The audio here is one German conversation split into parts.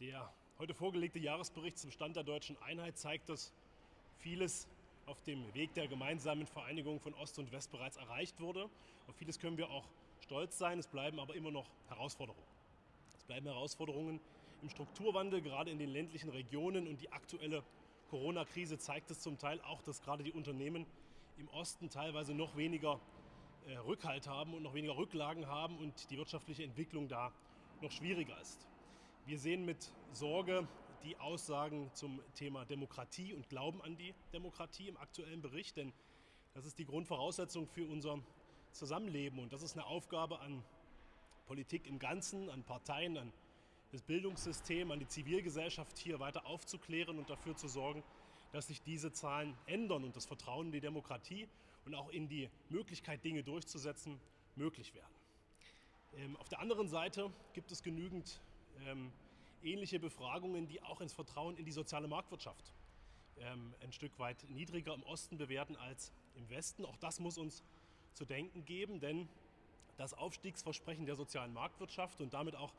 Der heute vorgelegte Jahresbericht zum Stand der deutschen Einheit zeigt, dass vieles auf dem Weg der gemeinsamen Vereinigung von Ost und West bereits erreicht wurde. Auf vieles können wir auch stolz sein, es bleiben aber immer noch Herausforderungen. Es bleiben Herausforderungen im Strukturwandel, gerade in den ländlichen Regionen und die aktuelle Corona-Krise zeigt es zum Teil auch, dass gerade die Unternehmen im Osten teilweise noch weniger äh, Rückhalt haben und noch weniger Rücklagen haben und die wirtschaftliche Entwicklung da noch schwieriger ist. Wir sehen mit Sorge die Aussagen zum Thema Demokratie und Glauben an die Demokratie im aktuellen Bericht, denn das ist die Grundvoraussetzung für unser Zusammenleben und das ist eine Aufgabe an Politik im Ganzen, an Parteien, an das Bildungssystem, an die Zivilgesellschaft hier weiter aufzuklären und dafür zu sorgen, dass sich diese Zahlen ändern und das Vertrauen in die Demokratie und auch in die Möglichkeit, Dinge durchzusetzen, möglich werden. Ähm, auf der anderen Seite gibt es genügend ähm, ähnliche Befragungen, die auch ins Vertrauen in die soziale Marktwirtschaft ähm, ein Stück weit niedriger im Osten bewerten als im Westen. Auch das muss uns zu denken geben, denn das Aufstiegsversprechen der sozialen Marktwirtschaft und damit auch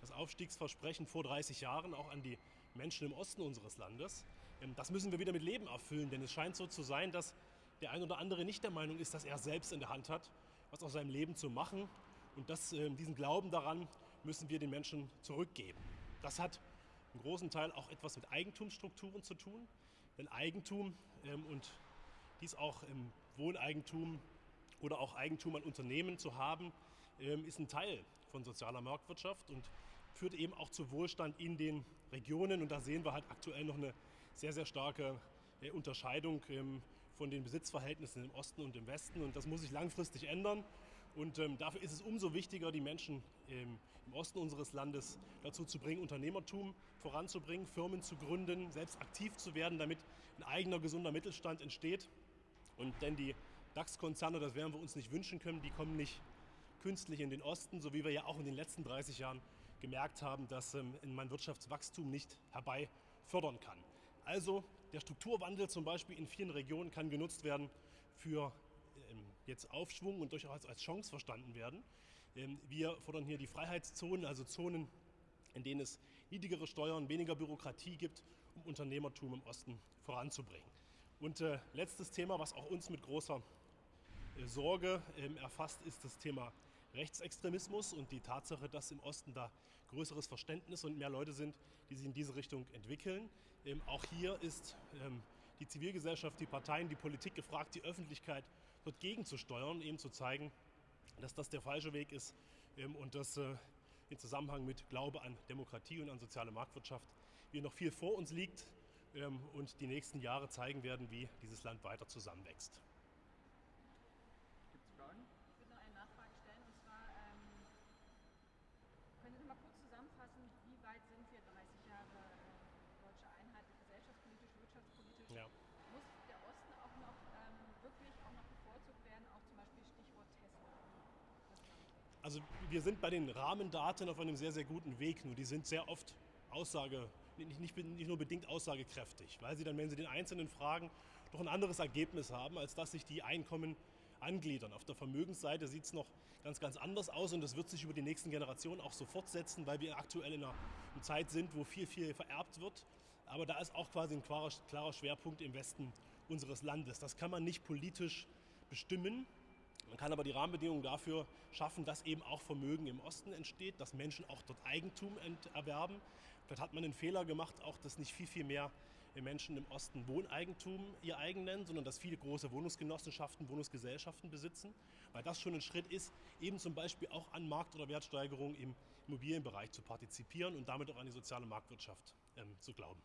das Aufstiegsversprechen vor 30 Jahren auch an die Menschen im Osten unseres Landes, ähm, das müssen wir wieder mit Leben erfüllen, denn es scheint so zu sein, dass der ein oder andere nicht der Meinung ist, dass er selbst in der Hand hat, was aus seinem Leben zu machen. Und das, ähm, diesen Glauben daran müssen wir den Menschen zurückgeben. Das hat im großen Teil auch etwas mit Eigentumsstrukturen zu tun. Denn Eigentum ähm, und dies auch im Wohneigentum oder auch Eigentum an Unternehmen zu haben, ähm, ist ein Teil von sozialer Marktwirtschaft und führt eben auch zu Wohlstand in den Regionen. Und da sehen wir halt aktuell noch eine sehr, sehr starke äh, Unterscheidung ähm, von den Besitzverhältnissen im Osten und im Westen. Und das muss sich langfristig ändern. Und ähm, dafür ist es umso wichtiger, die Menschen ähm, im Osten unseres Landes dazu zu bringen, Unternehmertum voranzubringen, Firmen zu gründen, selbst aktiv zu werden, damit ein eigener gesunder Mittelstand entsteht. Und denn die DAX-Konzerne, das werden wir uns nicht wünschen können, die kommen nicht künstlich in den Osten, so wie wir ja auch in den letzten 30 Jahren gemerkt haben, dass ähm, man Wirtschaftswachstum nicht herbei fördern kann. Also der Strukturwandel zum Beispiel in vielen Regionen kann genutzt werden für jetzt Aufschwung und durchaus als Chance verstanden werden. Ähm, wir fordern hier die Freiheitszonen, also Zonen, in denen es niedrigere Steuern, weniger Bürokratie gibt, um Unternehmertum im Osten voranzubringen. Und äh, letztes Thema, was auch uns mit großer äh, Sorge ähm, erfasst, ist das Thema Rechtsextremismus und die Tatsache, dass im Osten da größeres Verständnis und mehr Leute sind, die sich in diese Richtung entwickeln. Ähm, auch hier ist ähm, die Zivilgesellschaft, die Parteien, die Politik gefragt, die Öffentlichkeit dort gegenzusteuern, eben zu zeigen, dass das der falsche Weg ist ähm, und dass äh, im Zusammenhang mit Glaube an Demokratie und an soziale Marktwirtschaft wir noch viel vor uns liegt ähm, und die nächsten Jahre zeigen werden, wie dieses Land weiter zusammenwächst. Gibt es Fragen? Ich würde noch eine Nachfrage stellen und zwar ähm, können Sie mal kurz zusammenfassen, wie weit sind wir 30 Jahre äh, deutsche Einheit gesellschaftspolitisch, wirtschaftspolitisch? Ja. Muss der Osten auch noch ähm, wirklich auch noch bevorzugt werden, auch zum Beispiel Stichwort Tesla? Also wir sind bei den Rahmendaten auf einem sehr, sehr guten Weg, nur die sind sehr oft Aussage, nicht, nicht, nicht, nur bedingt aussagekräftig, weil sie dann, wenn sie den einzelnen Fragen, doch ein anderes Ergebnis haben, als dass sich die Einkommen angliedern. Auf der Vermögensseite sieht es noch ganz, ganz anders aus und das wird sich über die nächsten Generationen auch so fortsetzen, weil wir aktuell in einer, Zeit sind, wo viel, viel vererbt wird. Aber da ist auch quasi ein klarer, klarer Schwerpunkt im Westen unseres Landes. Das kann man nicht politisch bestimmen, man kann aber die Rahmenbedingungen dafür schaffen, dass eben auch Vermögen im Osten entsteht, dass Menschen auch dort Eigentum erwerben. Vielleicht hat man den Fehler gemacht, auch dass nicht viel, viel mehr Menschen im Osten Wohneigentum ihr eigen nennen, sondern dass viele große Wohnungsgenossenschaften, Wohnungsgesellschaften besitzen, weil das schon ein Schritt ist, eben zum Beispiel auch an Markt- oder Wertsteigerung im Immobilienbereich zu partizipieren und damit auch an die soziale Marktwirtschaft ähm, zu glauben.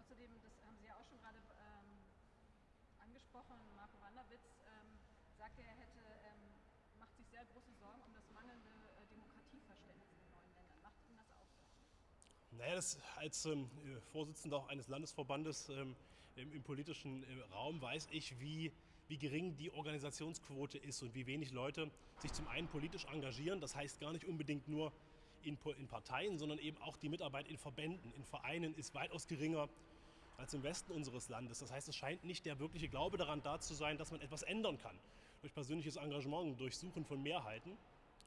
Außerdem, das haben Sie ja auch schon gerade ähm, angesprochen, Marco Wanderwitz, ähm, sagte, er hätte, ähm, macht sich sehr große Sorgen um das mangelnde äh, Demokratieverständnis in den neuen Ländern. Macht ihm das auch so? Naja, das, als ähm, Vorsitzender auch eines Landesverbandes ähm, im, im, politischen äh, Raum weiß ich, wie, wie gering die Organisationsquote ist und wie wenig Leute sich zum einen politisch engagieren. Das heißt gar nicht unbedingt nur in, in Parteien, sondern eben auch die Mitarbeit in Verbänden, in Vereinen ist weitaus geringer als im Westen unseres Landes. Das heißt, es scheint nicht der wirkliche Glaube daran da zu sein, dass man etwas ändern kann durch persönliches Engagement, durch Suchen von Mehrheiten.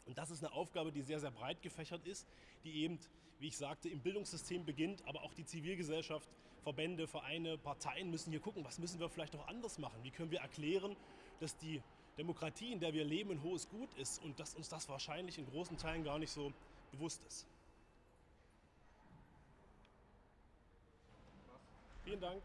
Und das ist eine Aufgabe, die sehr, sehr breit gefächert ist, die eben, wie ich sagte, im Bildungssystem beginnt, aber auch die Zivilgesellschaft, Verbände, Vereine, Parteien müssen hier gucken, was müssen wir vielleicht noch anders machen? Wie können wir erklären, dass die Demokratie, in der wir leben, ein hohes Gut ist und dass uns das wahrscheinlich in großen Teilen gar nicht so bewusst ist. Vielen Dank.